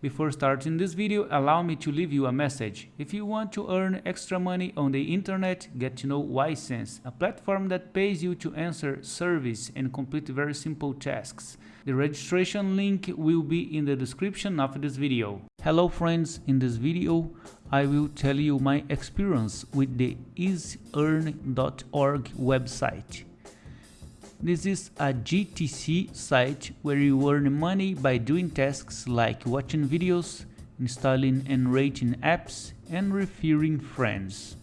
Before starting this video, allow me to leave you a message. If you want to earn extra money on the internet, get to know Ysense, a platform that pays you to answer surveys and complete very simple tasks. The registration link will be in the description of this video. Hello friends, in this video I will tell you my experience with the easearn.org website. This is a GTC site where you earn money by doing tasks like watching videos, installing and rating apps, and referring friends.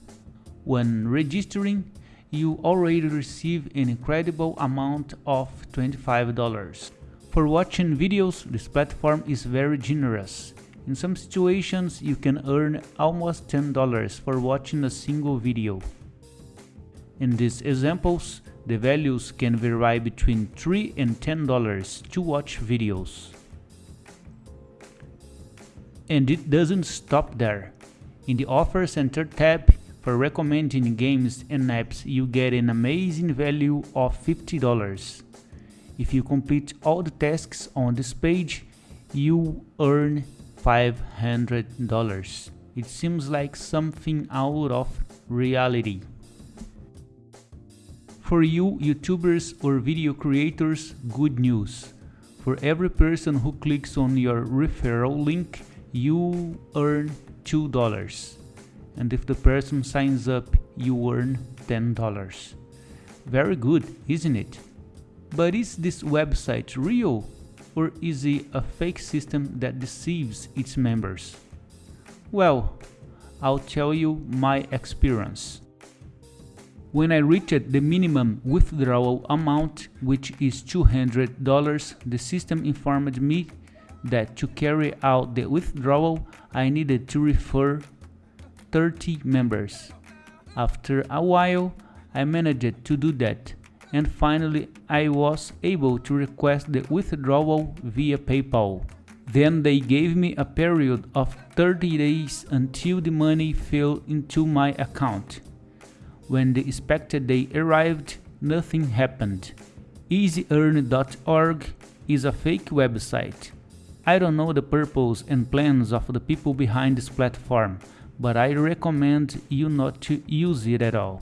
When registering, you already receive an incredible amount of $25. For watching videos, this platform is very generous. In some situations, you can earn almost $10 for watching a single video. In these examples, the values can vary between 3 and $10 to watch videos. And it doesn't stop there. In the Offer Center tab, for recommending games and apps you get an amazing value of $50. If you complete all the tasks on this page, you earn $500. It seems like something out of reality. For you YouTubers or video creators, good news. For every person who clicks on your referral link, you earn $2. And if the person signs up, you earn $10. Very good, isn't it? But is this website real? Or is it a fake system that deceives its members? Well, I'll tell you my experience. When I reached the minimum withdrawal amount, which is $200, the system informed me that to carry out the withdrawal, I needed to refer 30 members. After a while, I managed to do that, and finally I was able to request the withdrawal via PayPal. Then they gave me a period of 30 days until the money fell into my account. When the expected day arrived, nothing happened. EasyEarn.org is a fake website. I don't know the purpose and plans of the people behind this platform, but I recommend you not to use it at all.